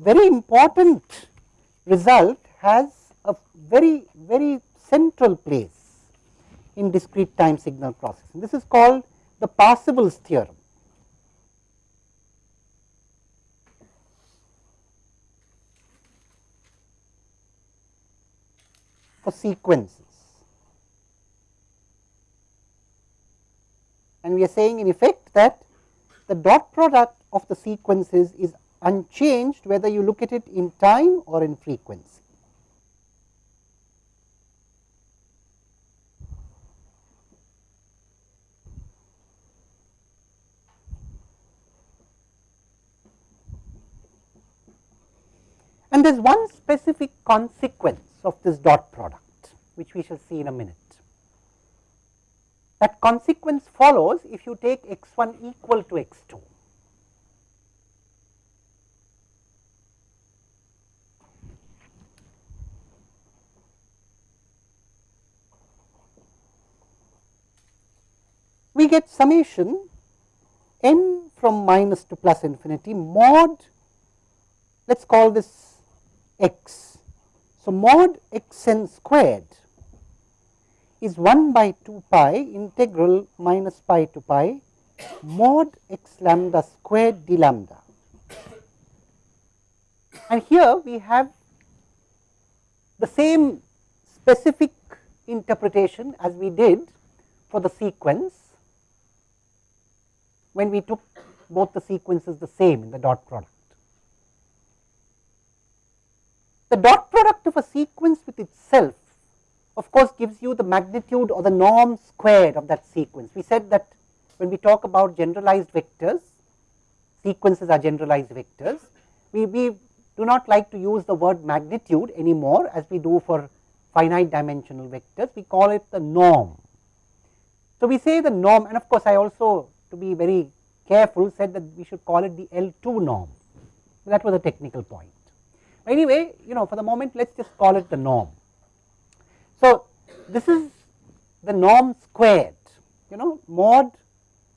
very important result has a very very central place in discrete time signal processing. This is called the Parseval's theorem. for sequences. And we are saying in effect that the dot product of the sequences is unchanged whether you look at it in time or in frequency. And there is one specific consequence of this dot product, which we shall see in a minute. That consequence follows if you take x 1 equal to x 2. Get summation n from minus to plus infinity mod, let us call this x so, mod x n squared is 1 by 2 pi integral minus pi to pi mod x lambda squared d lambda. And here we have the same specific interpretation as we did for the sequence when we took both the sequences the same in the dot product. The dot product of a sequence with itself of course gives you the magnitude or the norm squared of that sequence. We said that when we talk about generalized vectors, sequences are generalized vectors, we, we do not like to use the word magnitude anymore as we do for finite dimensional vectors, we call it the norm. So, we say the norm and of course, I also to be very careful said that we should call it the L2 norm. that was a technical point. Anyway, you know for the moment let us just call it the norm. So, this is the norm squared you know mod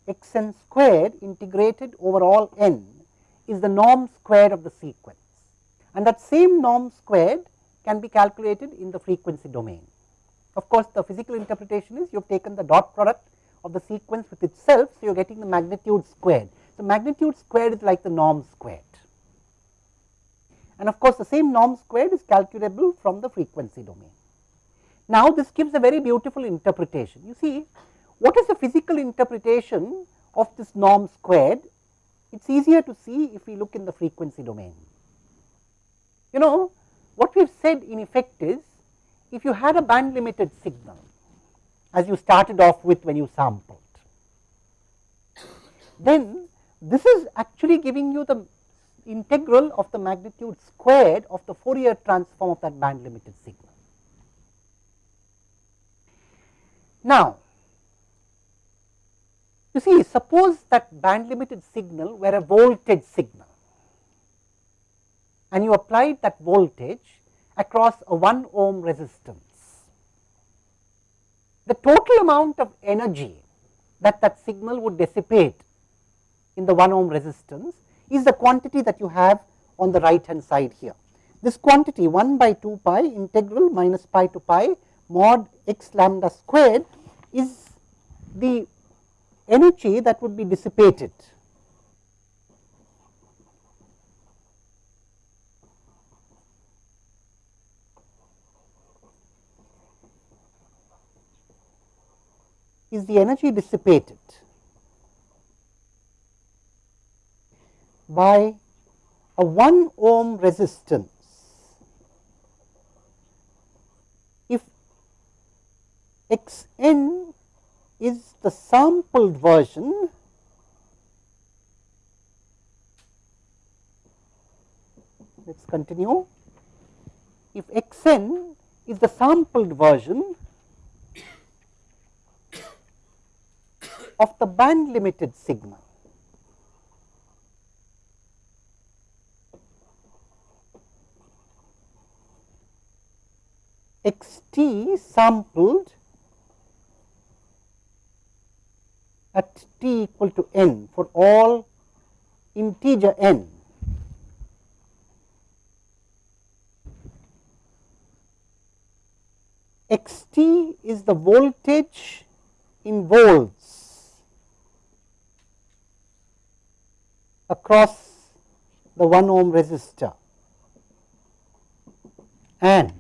x n squared integrated over all n is the norm squared of the sequence and that same norm squared can be calculated in the frequency domain. Of course, the physical interpretation is you have taken the dot product of the sequence with itself. So, you are getting the magnitude squared. So, magnitude squared is like the norm squared and of course, the same norm squared is calculable from the frequency domain. Now, this gives a very beautiful interpretation. You see, what is the physical interpretation of this norm squared? It is easier to see if we look in the frequency domain. You know, what we have said in effect is, if you had a band limited signal, as you started off with when you sampled, then this is actually giving you the integral of the magnitude squared of the Fourier transform of that band limited signal. Now, you see suppose that band limited signal were a voltage signal and you applied that voltage across a 1 ohm resistance. The total amount of energy that that signal would dissipate in the 1 ohm resistance is the quantity that you have on the right hand side here. This quantity 1 by 2 pi integral minus pi to pi mod x lambda squared is the energy that would be dissipated. Is the energy dissipated by a 1 ohm resistance. If x n is the sampled version, let us continue. If x n is the sampled version of the band limited signal. x t sampled at t equal to n for all integer n. x t is the voltage in volts. Across the 1 ohm resistor. And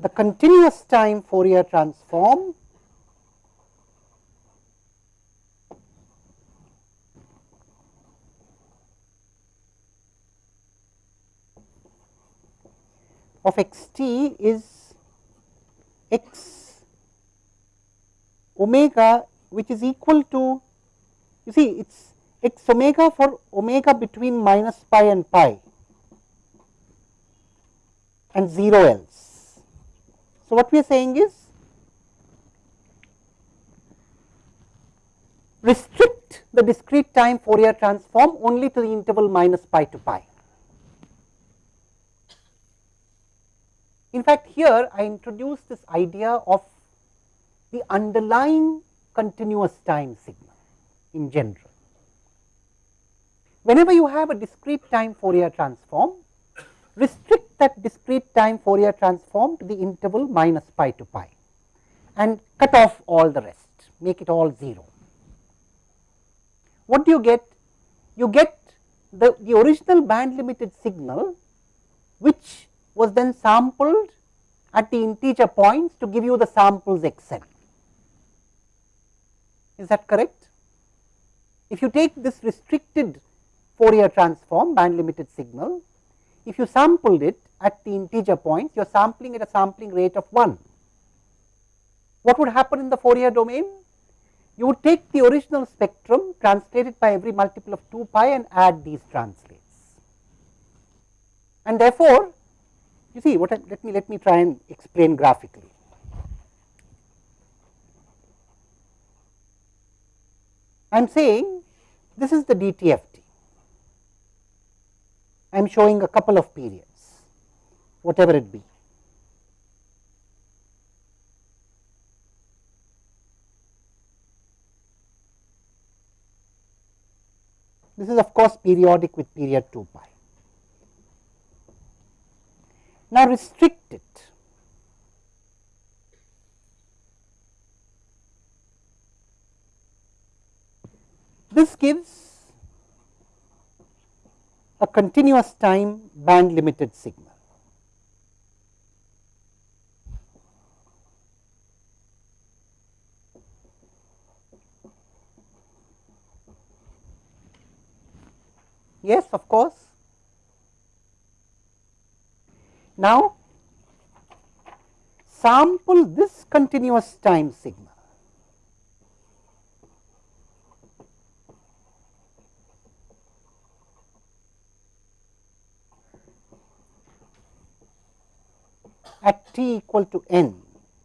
the continuous time Fourier transform of x t is x omega which is equal to you see it is x omega for omega between minus pi and pi and 0 else. So, what we are saying is restrict the discrete time Fourier transform only to the interval minus pi to pi. In fact, here I introduce this idea of the underlying continuous time signal in general. Whenever you have a discrete time Fourier transform, restrict that discrete time Fourier transform to the interval minus pi to pi and cut off all the rest, make it all 0. What do you get? You get the, the original band limited signal which was then sampled at the integer points to give you the samples x n. Is that correct? If you take this restricted Fourier transform band limited signal if you sampled it at the integer points, you are sampling at a sampling rate of 1. What would happen in the Fourier domain? You would take the original spectrum, translate it by every multiple of 2 pi and add these translates. And therefore, you see what I, let me let me try and explain graphically. I am saying this is the DTFT. I am showing a couple of periods, whatever it be. This is of course periodic with period 2 pi. Now restrict it. This gives a continuous time band limited signal. Yes, of course. Now, sample this continuous time signal. at t equal to n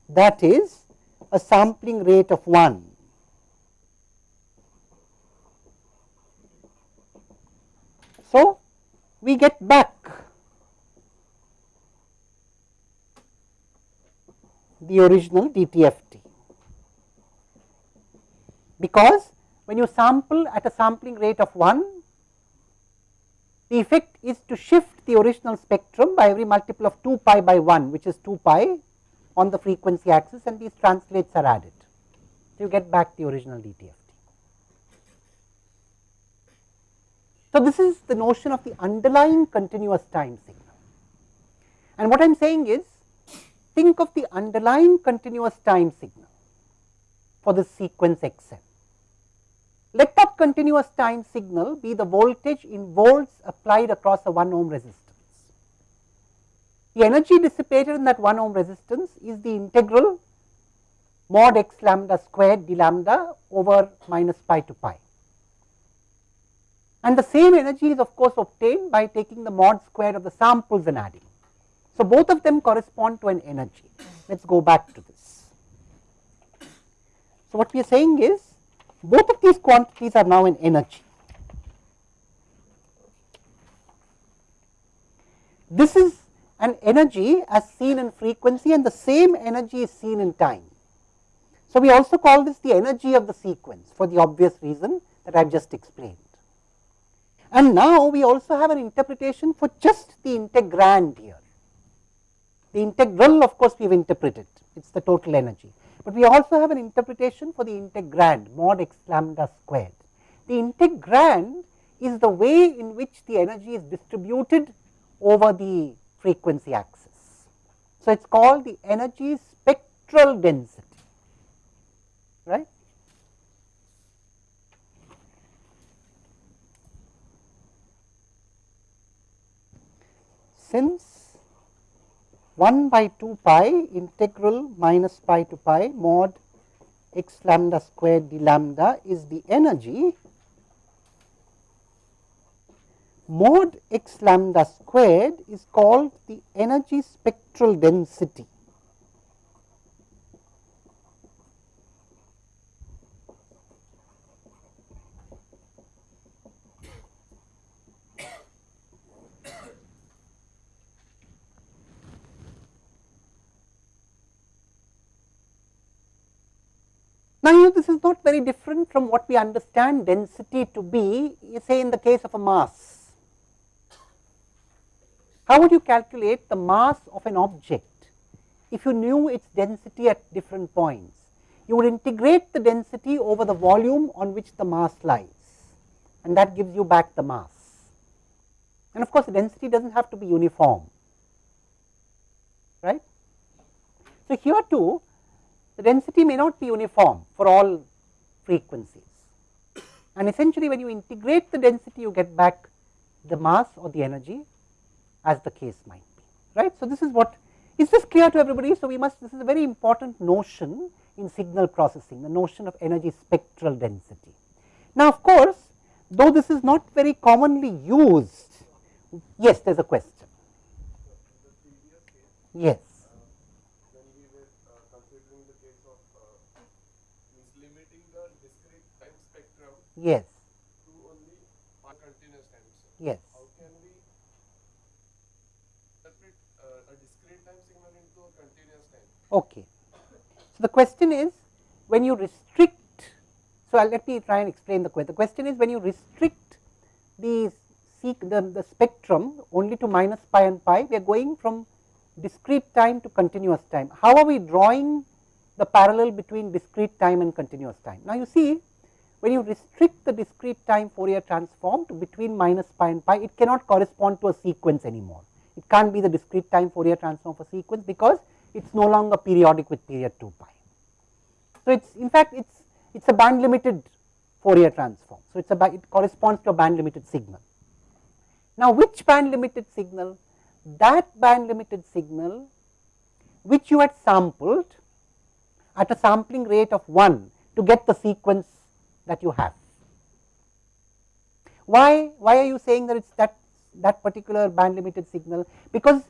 that is a sampling rate of 1. So, we get back the original DTFT because when you sample at a sampling rate of 1 the effect is to shift the original spectrum by every multiple of 2 pi by 1 which is 2 pi on the frequency axis and these translates are added. So, you get back the original DTFT. So, this is the notion of the underlying continuous time signal. And what I am saying is think of the underlying continuous time signal for the sequence x n. Let that continuous time signal be the voltage in volts applied across a 1 ohm resistance. The energy dissipated in that 1 ohm resistance is the integral mod x lambda squared d lambda over minus pi to pi. And the same energy is of course obtained by taking the mod square of the samples and adding. So, both of them correspond to an energy. Let us go back to this. So, what we are saying is both of these quantities are now in energy. This is an energy as seen in frequency and the same energy is seen in time. So, we also call this the energy of the sequence for the obvious reason that I have just explained. And now we also have an interpretation for just the integrand here. The integral of course we have interpreted, it is the total energy. But we also have an interpretation for the integrand mod x lambda squared. The integrand is the way in which the energy is distributed over the frequency axis. So, it is called the energy spectral density, right. since 1 by 2 pi integral minus pi to pi mod x lambda squared d lambda is the energy mod x lambda squared is called the energy spectral density this is not very different from what we understand density to be say in the case of a mass. How would you calculate the mass of an object if you knew its density at different points? You would integrate the density over the volume on which the mass lies and that gives you back the mass. And of course, the density does not have to be uniform, right. So, here too the density may not be uniform for all frequencies. And essentially when you integrate the density you get back the mass or the energy as the case might be, right. So, this is what is this clear to everybody. So, we must this is a very important notion in signal processing the notion of energy spectral density. Now, of course, though this is not very commonly used, yes there is a question. Yes. Yes. Yes. How can we interpret uh, a discrete time signal into a continuous time? Okay. So, the question is when you restrict, so I'll let me try and explain the question. The question is when you restrict the, seek the, the spectrum only to minus pi and pi, we are going from discrete time to continuous time. How are we drawing the parallel between discrete time and continuous time? Now, you see when you restrict the discrete time Fourier transform to between minus pi and pi, it cannot correspond to a sequence anymore. It can't be the discrete time Fourier transform for sequence because it is no longer periodic with period 2 pi. So, it is in fact, it is it is a band limited Fourier transform. So, it is a it corresponds to a band limited signal. Now, which band limited signal? That band limited signal which you had sampled at a sampling rate of 1 to get the sequence that you have. Why, why are you saying that it is that, that particular band limited signal? Because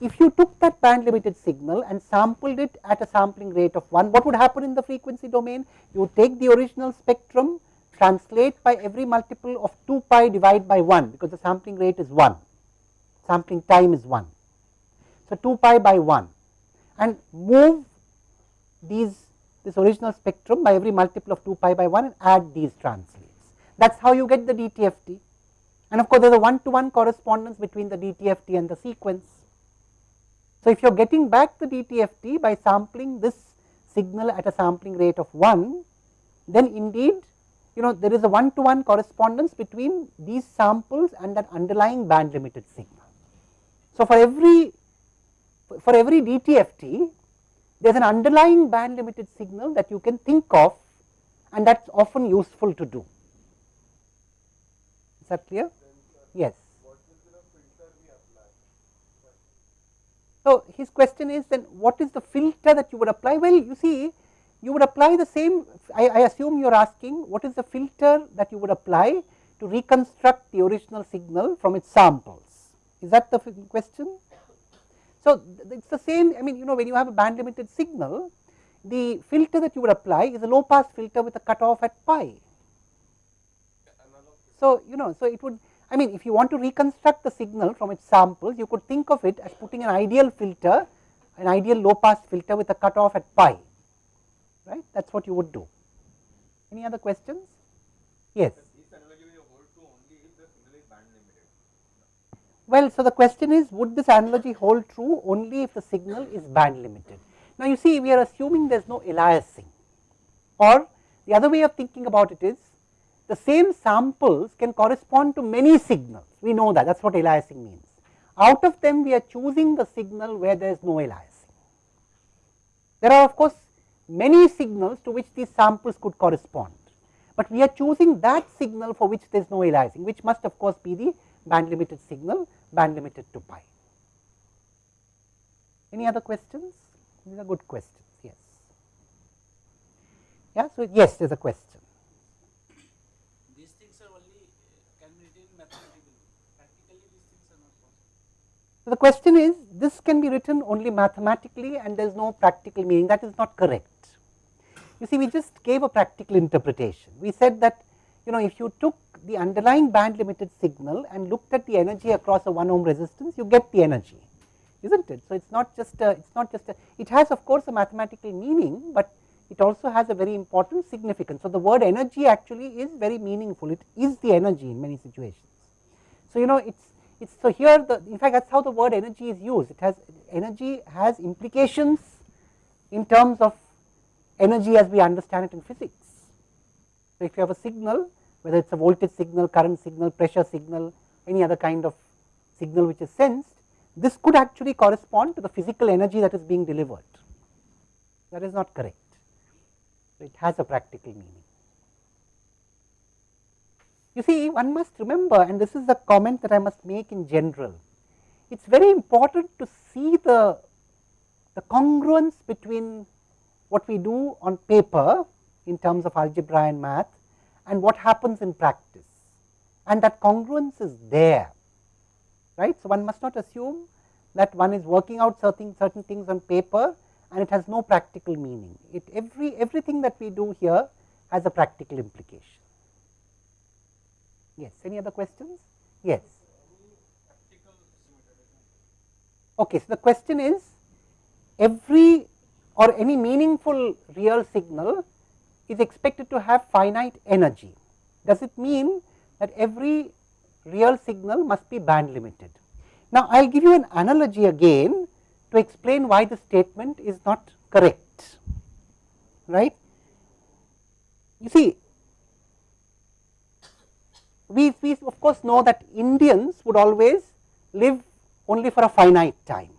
if you took that band limited signal and sampled it at a sampling rate of 1, what would happen in the frequency domain? You take the original spectrum, translate by every multiple of 2 pi divide by 1 because the sampling rate is 1, sampling time is 1. So, 2 pi by 1 and move these this original spectrum by every multiple of 2 pi by 1 and add these translates. That is how you get the DTFT and of course, there is a one to one correspondence between the DTFT and the sequence. So, if you are getting back the DTFT by sampling this signal at a sampling rate of 1, then indeed you know there is a one to one correspondence between these samples and that underlying band limited signal. So, for every for every DTFT there is an underlying band limited signal that you can think of and that is often useful to do. Is that clear? Yes. So, his question is then what is the filter that you would apply? Well, you see you would apply the same, I, I assume you are asking what is the filter that you would apply to reconstruct the original signal from its samples. Is that the question? So, it is the same I mean you know when you have a band limited signal the filter that you would apply is a low pass filter with a cutoff at pi. So, you know so it would I mean if you want to reconstruct the signal from its samples, you could think of it as putting an ideal filter, an ideal low pass filter with a cutoff at pi, right. That is what you would do. Any other questions? Yes. This analogy will hold true only if the signal is band limited. Well, so the question is would this analogy hold true only if the signal is band limited. Now, you see we are assuming there is no aliasing or the other way of thinking about it is the same samples can correspond to many signals, we know that that is what aliasing means. Out of them we are choosing the signal where there is no aliasing. There are of course many signals to which these samples could correspond, but we are choosing that signal for which there is no aliasing which must of course be the band limited signal band limited to pi. Any other questions? These are good questions, yes. Yeah, so yes, there is a question. These things are only uh, can be written mathematically. Practically, these things are not possible. So, the question is this can be written only mathematically and there is no practical meaning that is not correct. You see we just gave a practical interpretation. We said that you know if you took the underlying band limited signal and looked at the energy across a 1 ohm resistance you get the energy is not it. So, it is not just a, it is not just a, it has of course a mathematical meaning, but it also has a very important significance. So, the word energy actually is very meaningful, it is the energy in many situations. So, you know it is it's so here the in fact that is how the word energy is used, it has energy has implications in terms of energy as we understand it in physics. So, if you have a signal whether it is a voltage signal, current signal, pressure signal, any other kind of signal which is sensed, this could actually correspond to the physical energy that is being delivered. That is not correct. It has a practical meaning. You see one must remember and this is the comment that I must make in general. It is very important to see the, the congruence between what we do on paper in terms of algebra and math and what happens in practice and that congruence is there right. So, one must not assume that one is working out certain certain things on paper and it has no practical meaning. It every everything that we do here has a practical implication. Yes, any other questions? Yes. Okay, so the question is every or any meaningful real signal is expected to have finite energy. Does it mean that every real signal must be band limited? Now, I will give you an analogy again to explain why the statement is not correct, right. You see, we, we of course know that Indians would always live only for a finite time,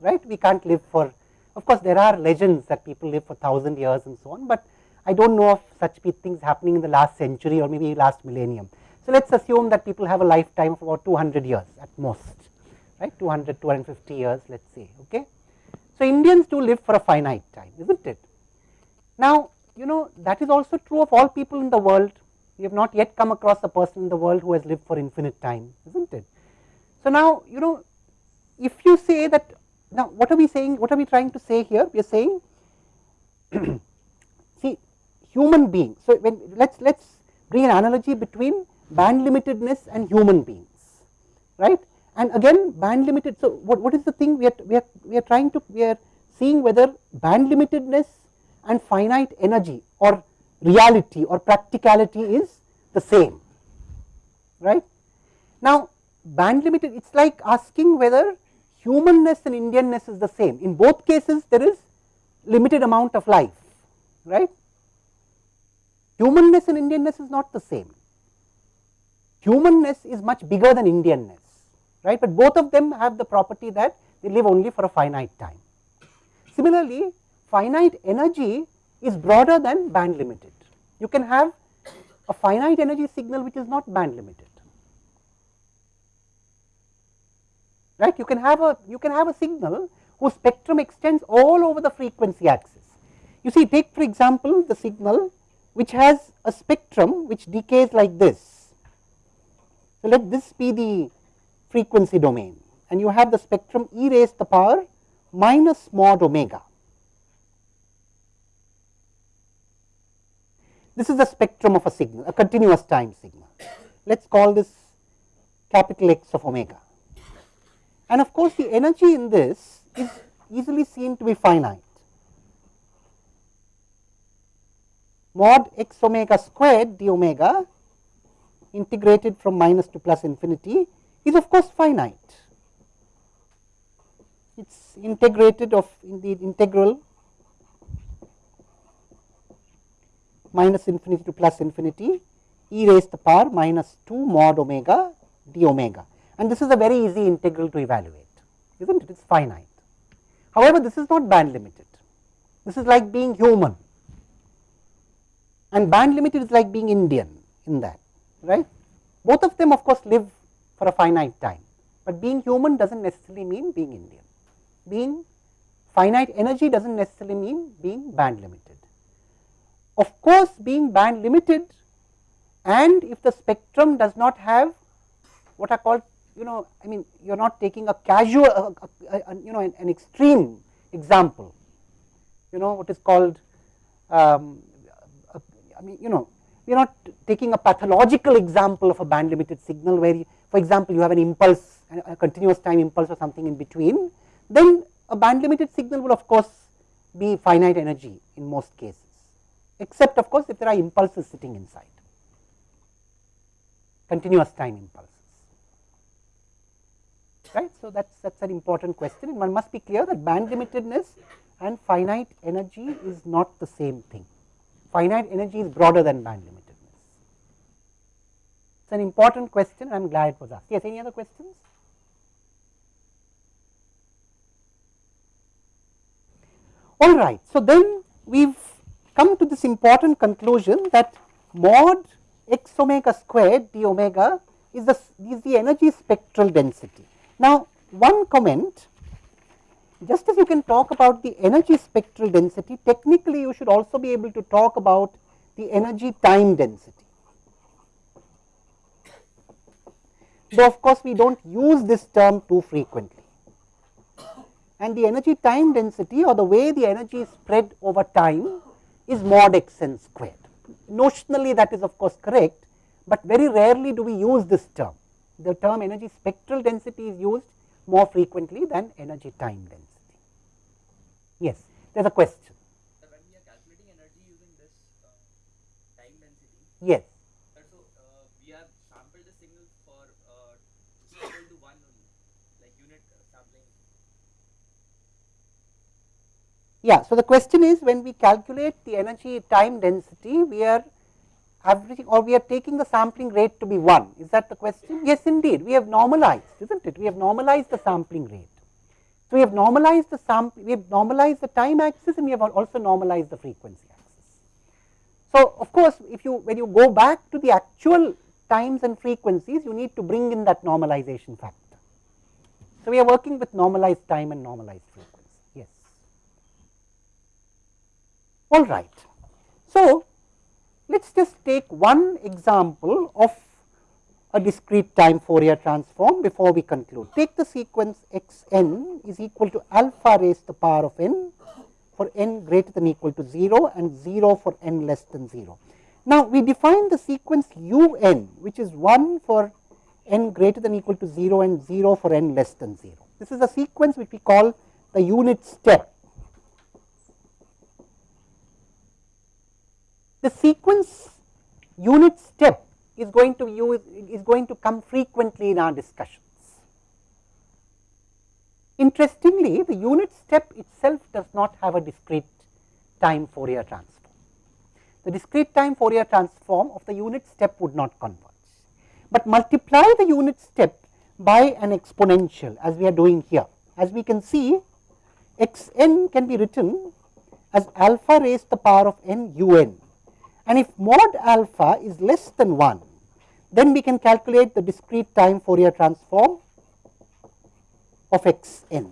right. We can't live for, of course, there are legends that people live for thousand years and so on, but I do not know of such things happening in the last century or maybe last millennium. So, let us assume that people have a lifetime of about 200 years at most right 200 250 years let us say okay. So, Indians do live for a finite time is not it. Now, you know that is also true of all people in the world we have not yet come across a person in the world who has lived for infinite time is not it. So, now you know if you say that now what are we saying what are we trying to say here we are saying human beings. So, when let us let us bring an analogy between band limitedness and human beings right and again band limited. So, what, what is the thing we are, we are we are trying to we are seeing whether band limitedness and finite energy or reality or practicality is the same right. Now, band limited it is like asking whether humanness and Indianness is the same in both cases there is limited amount of life right. Humanness and Indianness is not the same humanness is much bigger than Indianness right, but both of them have the property that they live only for a finite time. Similarly, finite energy is broader than band limited. You can have a finite energy signal which is not band limited. Right? You can have a you can have a signal whose spectrum extends all over the frequency axis. You see, take for example the signal which has a spectrum which decays like this. So let this be the frequency domain and you have the spectrum e raised to the power minus mod omega. This is the spectrum of a signal, a continuous time signal. Let us call this capital X of omega. And of course, the energy in this is easily seen to be finite. Mod x omega squared d omega integrated from minus to plus infinity is of course finite. It is integrated of in the integral minus infinity to plus infinity e raised to the power minus 2 mod omega d omega and this is a very easy integral to evaluate is not it it is finite. However, this is not band limited this is like being human and band limited is like being Indian in that right. Both of them of course live for a finite time, but being human does not necessarily mean being Indian. Being finite energy does not necessarily mean being band limited. Of course, being band limited and if the spectrum does not have what are called you know I mean you are not taking a casual you know an, an, extreme example you know what is called um, I mean you know we are not taking a pathological example of a band limited signal where you, for example you have an impulse a continuous time impulse or something in between then a band limited signal will of course be finite energy in most cases except of course if there are impulses sitting inside continuous time impulses right. So, that is that is an important question and one must be clear that band limitedness and finite energy is not the same thing. Finite energy is broader than band limitedness. It is an important question I am glad it was asked. Yes, any other questions? All right. So, then we have come to this important conclusion that mod x omega squared d omega is the, is the energy spectral density. Now, one comment just as you can talk about the energy spectral density, technically you should also be able to talk about the energy time density. Though of course, we do not use this term too frequently. And the energy time density or the way the energy is spread over time is mod x n squared. Notionally that is of course correct, but very rarely do we use this term the term energy spectral density is used more frequently than energy time density. Yes, there is a question. So, when we are calculating energy using this uh, time density, yes. uh, so uh, we have sampled the signal for uh, equal to 1 only, like unit uh, sampling. Yeah, so the question is when we calculate the energy time density, we are averaging or we are taking the sampling rate to be 1. Is that the question? Yes, indeed. We have normalized, isn't it? We have normalized the sampling rate. So, we have normalized the sample, we have normalized the time axis and we have also normalized the frequency axis. So, of course, if you when you go back to the actual times and frequencies, you need to bring in that normalization factor. So, we are working with normalized time and normalized frequency. Yes. All right. So, let us just take one example of a discrete time Fourier transform before we conclude. Take the sequence x n is equal to alpha raised to the power of n for n greater than equal to 0 and 0 for n less than 0. Now, we define the sequence u n which is 1 for n greater than equal to 0 and 0 for n less than 0. This is a sequence which we call the unit step the sequence unit step is going to use is going to come frequently in our discussions. Interestingly, the unit step itself does not have a discrete time Fourier transform. The discrete time Fourier transform of the unit step would not converge, but multiply the unit step by an exponential as we are doing here. As we can see, x n can be written as alpha raised to the power of n u n and if mod alpha is less than 1, then we can calculate the discrete time Fourier transform of x n.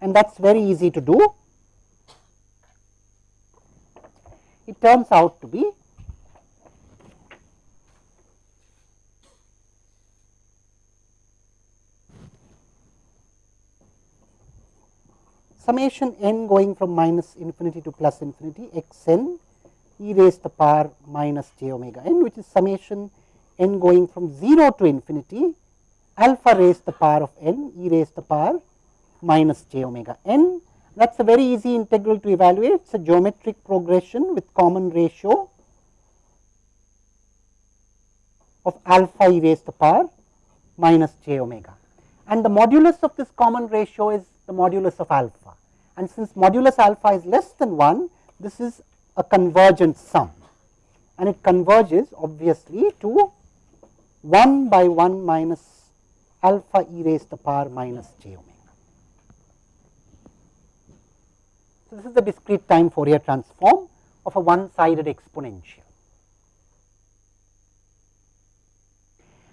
And that is very easy to do. It turns out to be summation n going from minus infinity to plus infinity x n e raised to the power minus j omega n which is summation n going from 0 to infinity alpha raised to the power of n e raised to the power minus j omega n. That is a very easy integral to evaluate. It is a geometric progression with common ratio of alpha e raised to the power minus j omega. And the modulus of this common ratio is the modulus of alpha. And since modulus alpha is less than 1, this is a convergent sum and it converges obviously to 1 by 1 minus alpha e raised to the power minus j omega. So, this is the discrete time Fourier transform of a one sided exponential.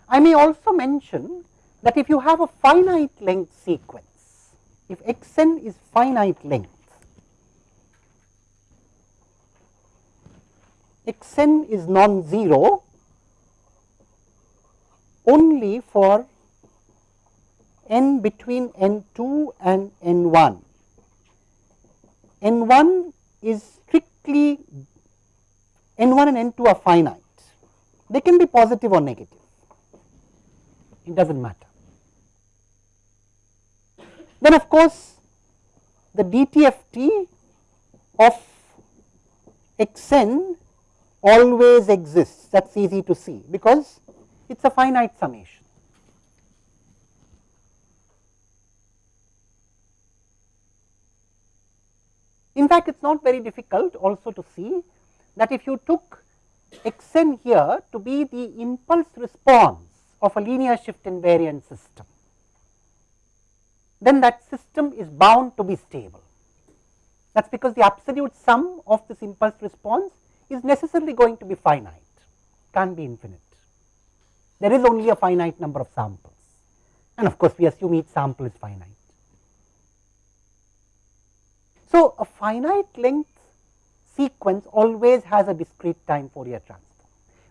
I may also mention that if you have a finite length sequence, if x n is finite length, x n is non-zero only for n between n 2 and n 1 n 1 is strictly n 1 and n 2 are finite. They can be positive or negative, it does not matter. Then of course, the DTFT of x n always exists that is easy to see because it is a finite summation. In fact, it is not very difficult also to see that if you took x n here to be the impulse response of a linear shift invariant system, then that system is bound to be stable. That is because the absolute sum of this impulse response is necessarily going to be finite, can't be infinite. There is only a finite number of samples and of course, we assume each sample is finite. So, a finite length sequence always has a discrete time Fourier transform.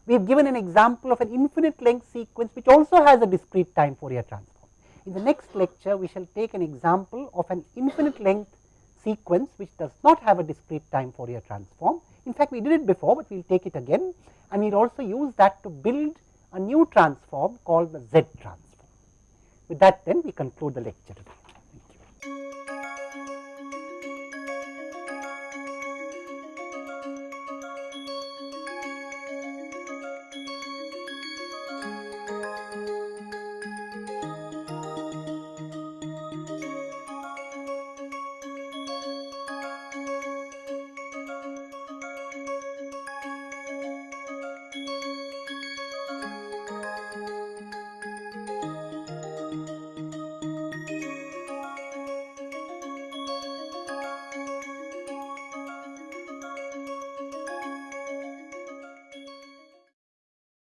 We have given an example of an infinite length sequence which also has a discrete time Fourier transform. In the next lecture, we shall take an example of an infinite length sequence which does not have a discrete time Fourier transform. In fact, we did it before, but we will take it again and we will also use that to build a new transform called the Z transform. With that then we conclude the lecture today.